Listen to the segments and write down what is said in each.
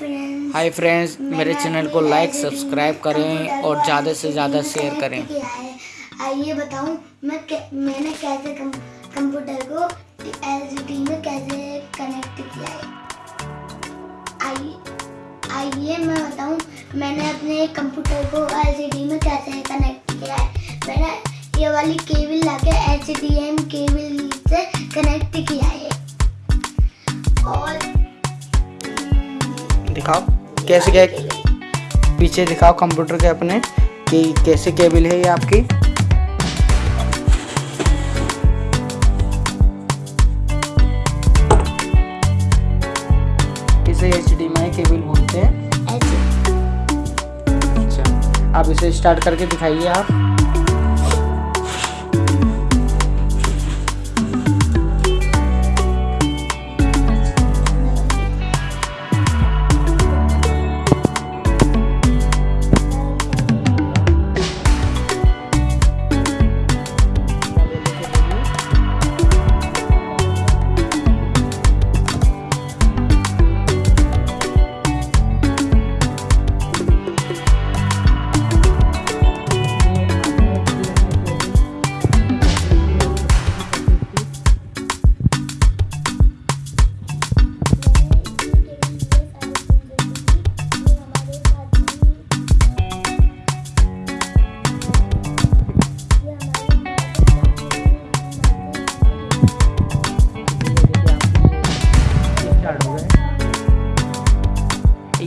Friends hi friends मेरे channel को like subscribe करें और ज़्यादा से ज़्यादा शेयर करें। आइए बताऊँ मैं कै- मैंने कैसे कंप्यूटर को एलसीडी में कैसे कनेक्ट किया है? आइए आइए मैं बताऊँ मैंने अपने कंप्यूटर को एलसीडी में कैसे कनेक्ट किया है? मैंने ये वाली केबल लाके दिखाओ कैसे क्या पीछे दिखाओ कंप्यूटर के अपने कि कैसे केबल है ये आपकी? इसे एच डी माई केबल बोलते हैं। अच्छा आप इसे स्टार्ट करके दिखाइए आप।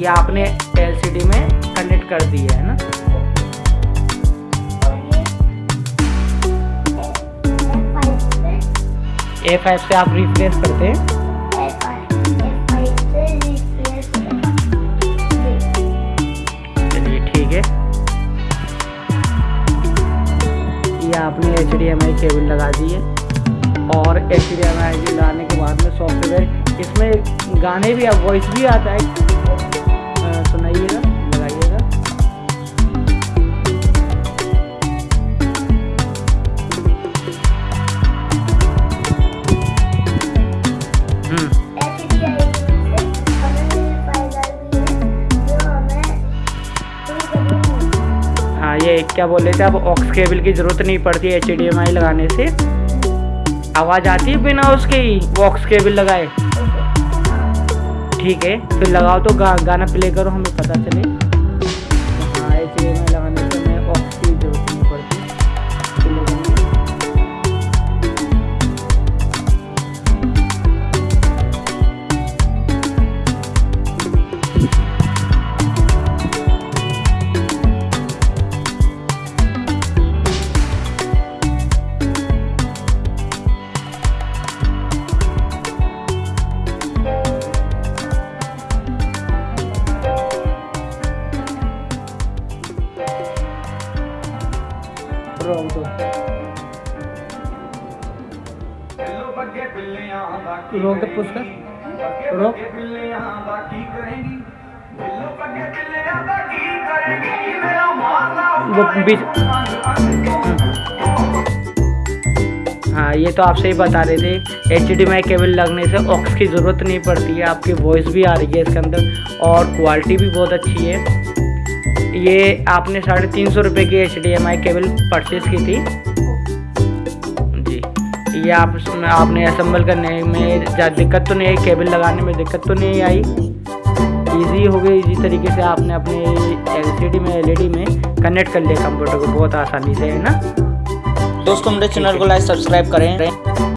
ये आपने एलसीडी में कनेक्ट कर दी है ना? ए फाइव से आप रिफ्रेश करते हैं। ठीक है। आपने H D M I cable लगा दी है। और एच डी एम आई लगाने के बाद में सॉफ्टवेयर इसमें गाने भी वॉइस भी आता है। क्या बोल रहे थे अब ऑक्स केबल की ज़रूरत नहीं पड़ती एच डी एम आई लगाने से। आवाज़ आती है बिना उसके ही ऑक्स केबल लगाए। ठीक है फिर लगाओ तो गा, गाना प्ले करो हमें पता चले। हाँ एच वो बीच हाँ ये तो आप सही बता रहे थे एच डी केबल लगने से ऑक्स की ज़रूरत नहीं पड़ती है, आपकी वॉइस भी आ रही है इसके अंदर, और क्वालिटी भी बहुत अच्छी है। ये आपने साढ़े तीन सौ रुपये की H D M I cable purchase की थी। जी ये आप आपने असम्बल करने में ज़्यादा दिक्कत तो नहीं आई केबल लगाने में दिक्कत तो नहीं आई। इजी हो गई इजी तरीके से आपने अपने एलसीडी में एलईडी में कनेक्ट कर लिया कंप्यूटर को। बहुत आसानी से है ना? दोस्तों मेरे चैनल को लाइक सब्सक्राइब करें।